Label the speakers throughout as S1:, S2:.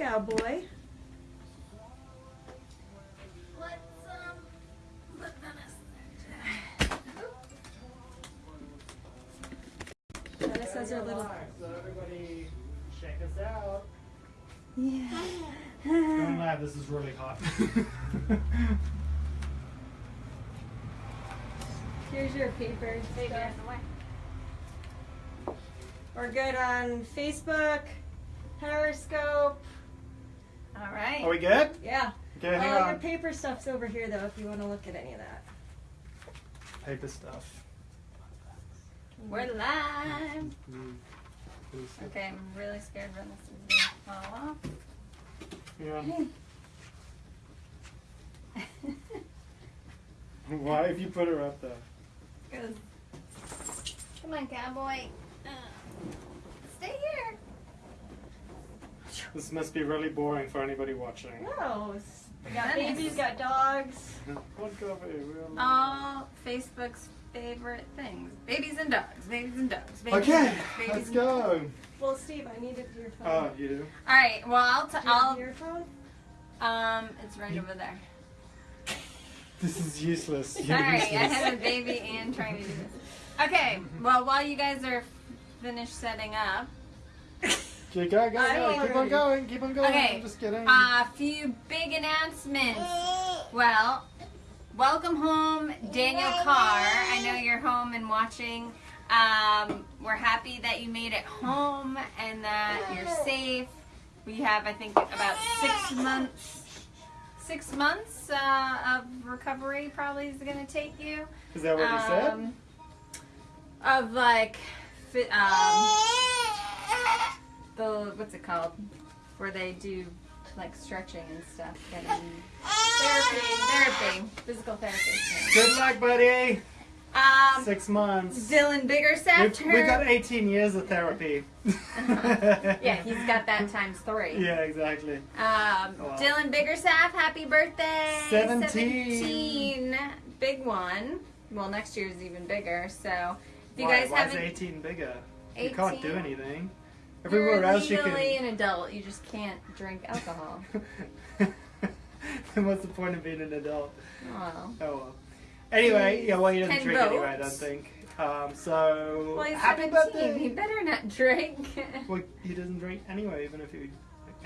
S1: cowboy.
S2: Let's um let
S1: Dennis has her little.
S3: So everybody check us out.
S1: Yeah.
S3: Don't laugh, this is really hot.
S1: Here's your papers. We're good on Facebook, Periscope.
S2: All right.
S3: Are we good?
S1: Yeah.
S3: Okay, hang
S1: All your paper stuff's over here though if you want to look at any of that.
S3: Paper stuff.
S2: We're live. Okay, I'm really scared when this is gonna fall off.
S3: Yeah. Why have you put her up there?
S2: Come on, cowboy. Uh, stay here.
S3: This must be really boring for anybody watching.
S1: No, it's- we got babies, got dogs.
S3: What coffee?
S2: All Facebook's favorite things: babies and dogs, babies and dogs. Babies
S3: Okay,
S2: and dogs, babies
S3: let's
S2: and
S3: go.
S1: Well, Steve, I needed your phone.
S3: Oh, you do?
S2: All right. Well, I'll. T-
S1: Do you
S2: I'll.
S1: your phone?
S2: Um, it's right
S3: You-
S2: over there.
S3: This is useless. You're
S2: Sorry, I have a baby and trying to do this. Okay. Well, while you guys are finished setting up,
S3: Okay, go, go,
S1: I
S3: go. Keep on going. Keep on going.
S2: Okay,
S3: I'm just kidding.
S2: a few big announcements. Well, welcome home, Daniel Carr. I know you're home and watching. Um, we're happy that you made it home and that you're safe. We have, I think, about six months. Six months uh, of recovery probably is going to take you.
S3: is that what you said?
S2: Um, Of like, um, the what's it called? Where they do like stretching and stuff. Getting therapy, therapy, physical therapy.
S3: Good luck, buddy.
S2: Um,
S3: Six months.
S2: Dylan Biggerstaff.
S3: We've, we've got 18 years of therapy.
S2: yeah, he's got that times three.
S3: Yeah, exactly.
S2: Um,
S3: Wow.
S2: Dylan Biggerstaff, happy birthday!
S3: 17.
S2: 17. Big one. Well, next year is even bigger. So, if you
S3: why,
S2: guys
S3: why is
S2: haven't
S3: 18 bigger? You can't do
S2: 18?
S3: Anything.
S2: You're
S3: Everywhere else you
S2: legally
S3: can.
S2: an adult. You just can't drink alcohol.
S3: then what's the point of being an adult?
S2: well,
S3: Oh well. Anyway, yeah, well, he doesn't drink anyway, I don't think. Um, so,
S2: well he's
S3: happy
S2: 17. He
S3: birthday!
S2: better not drink.
S3: Well, he doesn't drink anyway, even if he.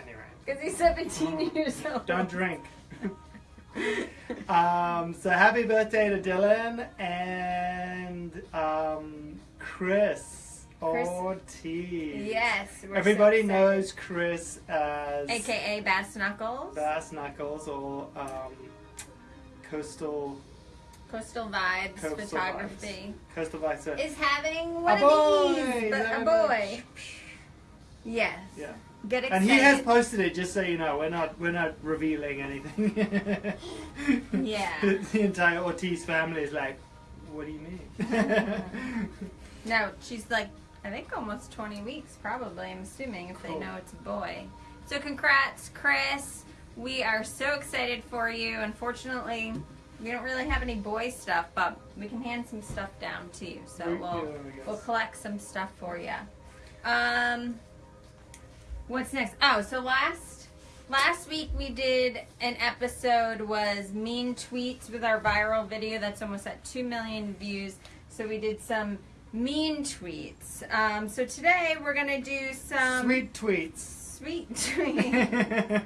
S3: Anyway.
S2: Because he's 17 years old.
S3: Oh. Don't drink. um, so happy birthday to Dylan and um, Chris,
S2: Chris-
S3: Ortiz.
S2: Yes. so
S3: Everybody
S2: excited.
S3: knows Chris as
S2: AKA Bass Knuckles.
S3: Bass Knuckles or um, Coastal
S2: Coastal Vibes
S3: Coastal
S2: Photography.
S3: Coastal Vice.
S2: Is having
S3: A
S2: one
S3: boy!
S2: of these.
S3: He's
S2: But a boy. Yes.
S3: Yeah.
S2: Get excited.
S3: And he has posted it just so you know. We're not we're not revealing anything.
S2: Yeah.
S3: the entire Ortiz family is like, what do you mean?
S2: No, she's like, I think almost 20 weeks, probably, I'm assuming, if
S3: Cool.
S2: they know it's a boy. So, congrats, Chris. We are so excited for you. Unfortunately, we don't really have any boy stuff, but we can hand some stuff down to you. So,
S3: We-
S2: we'll,
S3: yeah,
S2: we'll collect some stuff for you. Um, what's next? Oh, so last last week we did an episode was mean tweets with our viral video that's almost at 2 million views. So we did some mean tweets. Um, so today we're gonna do some
S3: Sweet tweets.
S2: sweet tweets.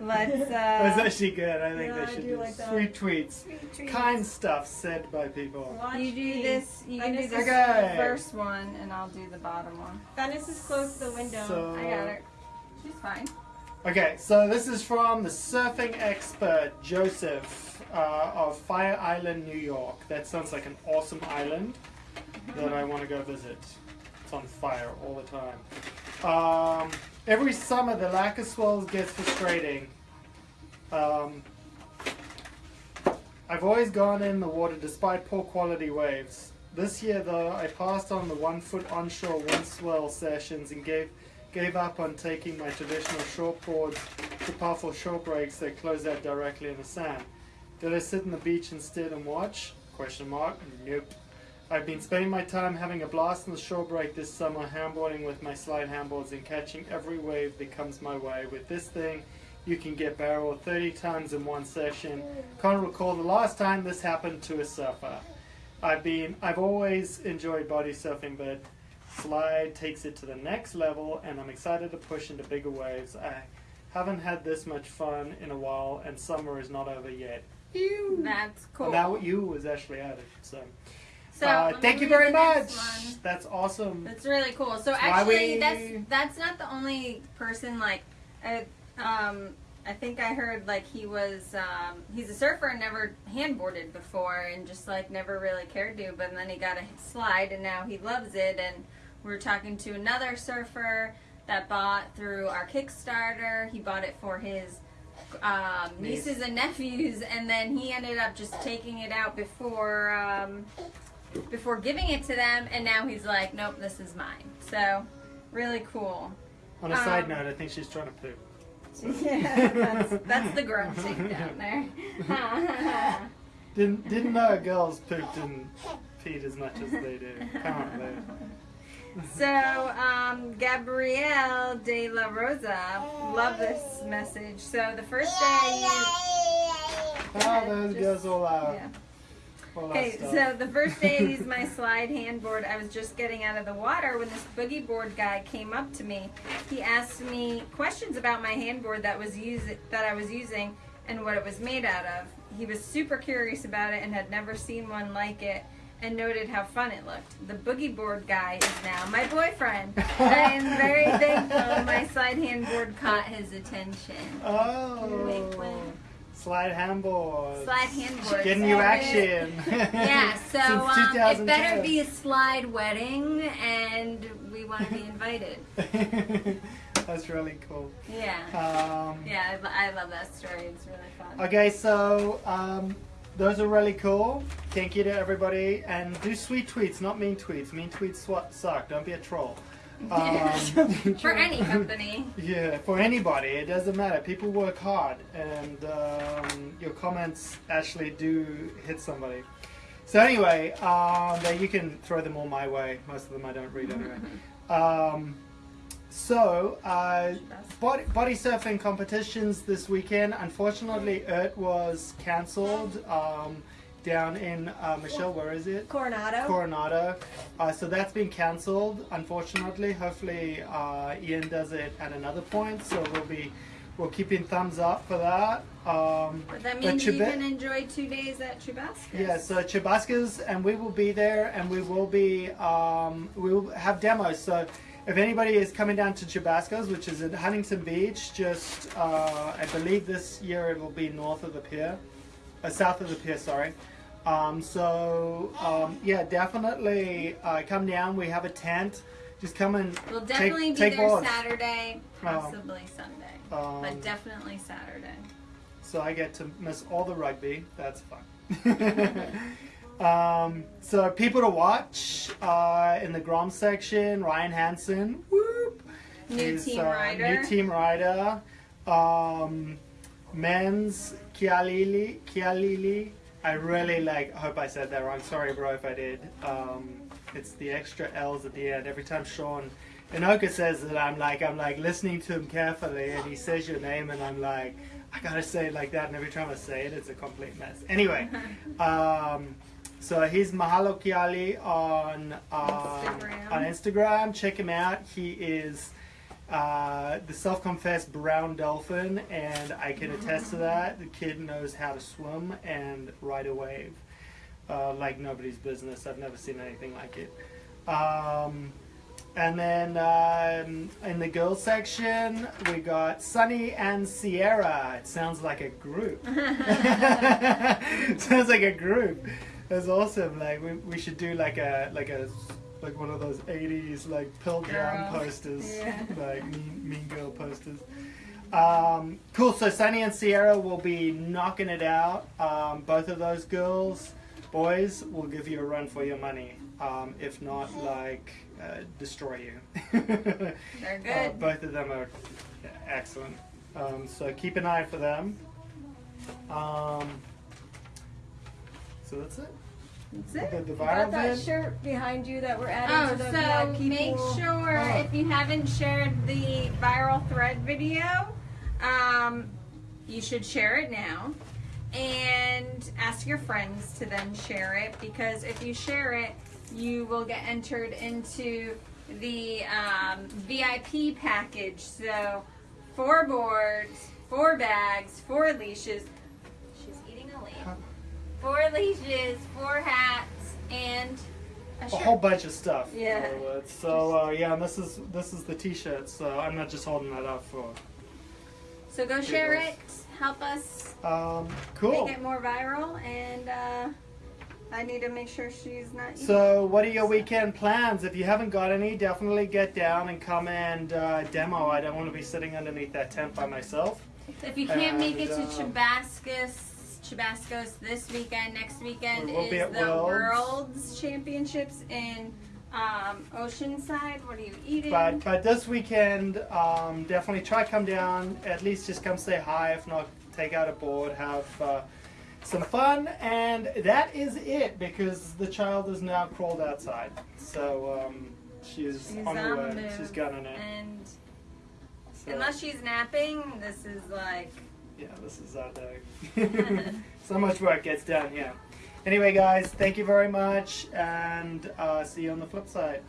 S2: Let's, uh,
S3: That's actually good. I think
S1: Yeah,
S3: they
S1: I
S3: should
S1: do
S3: do
S1: like that.
S3: sweet tweets.
S2: Sweet tweets.
S3: Kind stuff said by people.
S1: Watch
S2: You do
S1: me.
S2: this. You can do
S1: Venice
S2: this
S3: Okay.
S2: first one, and I'll do the bottom one.
S1: Venice is close to the window.
S3: So-
S2: I got her. She's fine.
S3: Okay, so this is from the surfing expert Joseph uh, of Fire Island, New York. That sounds like an awesome island that I want to go visit. It's on fire all the time. Um, every summer, the lack of swells gets frustrating. Um, I've always gone in the water despite poor quality waves. This year, though, I passed on the one foot onshore wind swell sessions and gave gave up on taking my traditional short boards to powerful short breaks that close out directly in the sand. Did I sit on the beach instead and watch? Question mark. Nope. I've been spending my time having a blast on the shore break this summer, handboarding with my slide handboards and catching every wave that comes my way. With this thing, you can get barreled 30 times in one session. Can't recall the last time this happened to a surfer. I've been, I've always enjoyed body surfing, but slide takes it to the next level, and I'm excited to push into bigger waves. I haven't had this much fun in a while, and summer is not over yet. Ew.
S2: That's cool.
S3: And now you was actually added. So,
S2: so
S3: uh, thank you very much. That's awesome.
S2: That's really cool. So
S3: why
S2: actually,
S3: we-
S2: that's that's not the only person. Like, uh, um, I think I heard like he was um, he's a surfer and never handboarded before, and just like never really cared to. But then he got a slide, and now he loves it. And we're talking to another surfer that bought through our Kickstarter. He bought it for his um, nieces and nephews, and then he ended up just taking it out before. Um, before giving it to them, and now he's like, nope, this is mine. So, really cool.
S3: On a side
S2: um,
S3: note, I think she's trying to poop.
S2: yeah, that's, that's the grunting down there.
S3: Didn't didn't know girls pooped and peed as much as they do. Apparently.
S2: so, um, Gabrielle de la Rosa, love this message. So, the first day I used.
S3: Oh, those
S2: Just-
S3: goes all out.
S2: Yeah. Okay, so the first day I used my slide handboard, I was just getting out of the water when this boogie board guy came up to me. He asked me questions about my handboard that was use that I was using and what it was made out of. He was super curious about it and had never seen one like it and noted how fun it looked. The boogie board guy is now my boyfriend. I am very thankful my slide handboard caught his attention.
S3: oh,
S2: Wink, wink.
S3: Slide handboard.
S2: Slide handboard.
S3: Getting you action.
S2: Yeah, so um, it better be a slide wedding, and we want to be invited.
S3: That's really cool.
S2: Yeah,
S3: Um,
S2: yeah, I, I love that story. It's really fun.
S3: Okay, so um, those are really cool. Thank you to everybody, and do sweet tweets, not mean tweets. Mean tweets suck. Don't be a troll. Um,
S2: For any company.
S3: Yeah, for anybody, it doesn't matter. People work hard, and um, your comments actually do hit somebody. So anyway, um, you can throw them all my way. Most of them I don't read anyway. Um, so, uh, body, body surfing competitions this weekend. Unfortunately, ERT was cancelled um, down in uh, Michelle. Where is it?
S1: Coronado.
S3: Coronado. Uh, so that's been cancelled, unfortunately. Hopefully, uh, Ian does it at another point. So we'll be we're keeping thumbs up for that. Um,
S2: But that
S3: but
S2: means you can enjoy two days at Chubascus.
S3: yeah, so Chubascas, and we will be there, and we will be um, we will have demos. So if anybody is coming down to Chubascas, which is at Huntington Beach, just uh, I believe this year it will be north of the pier, uh, south of the pier. Sorry. Um, so um, yeah, definitely uh, come down. We have a tent. Just come and
S2: We'll
S3: take,
S2: definitely be
S3: take
S2: there
S3: boards.
S2: Saturday,
S3: Oh.
S2: possibly Sunday.
S3: Um,
S2: but definitely Saturday.
S3: so I get to miss all the rugby. That's fun. um, so people to watch uh, in the Grom section: Ryan Hansen, whoop,
S2: New team
S3: uh,
S2: rider.
S3: New team rider. Um, men's Kialili, Kialili. I really like. I hope I said that wrong. Sorry, bro, if I did. Um, it's the extra L's at the end. Every time Sean Inoka says it, I'm like, I'm like listening to him carefully, and he says your name, and I'm like, I gotta say it like that. And every time I say it, it's a complete mess. Anyway, um, so he's Mahalo Kiali on um,
S2: Instagram.
S3: on Instagram. Check him out. He is uh, the self-confessed brown dolphin, and I can attest to that. The kid knows how to swim and ride a wave uh, like nobody's business. I've never seen anything like it. Um, and then um, in the girls section, we got Sunny and Sierra. It sounds like a group. sounds like a group. That's awesome. Like we, we should do like a like a like one of those '80s like Pearl Jam posters,
S2: Yeah.
S3: like mean, mean Girl posters. Um, cool. So Sunny and Sierra will be knocking it out. Um, both of those girls, boys, will give you a run for your money. Um, if not, like uh, destroy you.
S2: They're
S3: Uh,
S2: good.
S3: both of them are excellent. Um, so keep an eye for them. Um, so that's it.
S2: That's it.
S3: The, the
S1: Got that
S3: vid.
S1: shirt behind you that we're adding
S2: Oh,
S1: to the
S2: so
S1: VIP
S2: make sure
S3: Oh.
S2: if you haven't shared the viral thread video, um, you should share it now. And ask your friends to then share it because if you share it, you will get entered into the um, VIP package. So, four boards, four bags, four leashes. She's eating a leaf. Four leashes, four hats, and a
S3: a
S2: shirt.
S3: Whole bunch of stuff.
S2: Yeah.
S3: in other words. So uh, yeah, and this is this is the T-shirt. So I'm not just holding that up for.
S2: So go share it. Help us
S3: Um, cool.
S2: make it more viral, and uh, I need to make sure she's not. eating.
S3: So, what are your weekend plans? If you haven't got any, definitely get down and come and uh, demo. I don't want to be sitting underneath that tent by myself.
S2: if you can't make it to
S3: and, um,
S2: Chabascus, Chabascos this weekend, next weekend
S3: We'll
S2: is the
S3: Worlds.
S2: World's Championships in um, Oceanside. What are you eating?
S3: But but this weekend, um, definitely try to come down. At least just come say hi. If not, take out a board, have uh, some fun, and that is it. Because the child is now crawled outside, so um, she's,
S2: She's
S3: on
S2: on
S3: her way. She's gunning it.
S2: and
S3: So,
S2: unless she's napping, this is like.
S3: Yeah, this is our day. so much work gets done here. Anyway, guys, thank you very much, and uh, see you on the flip side.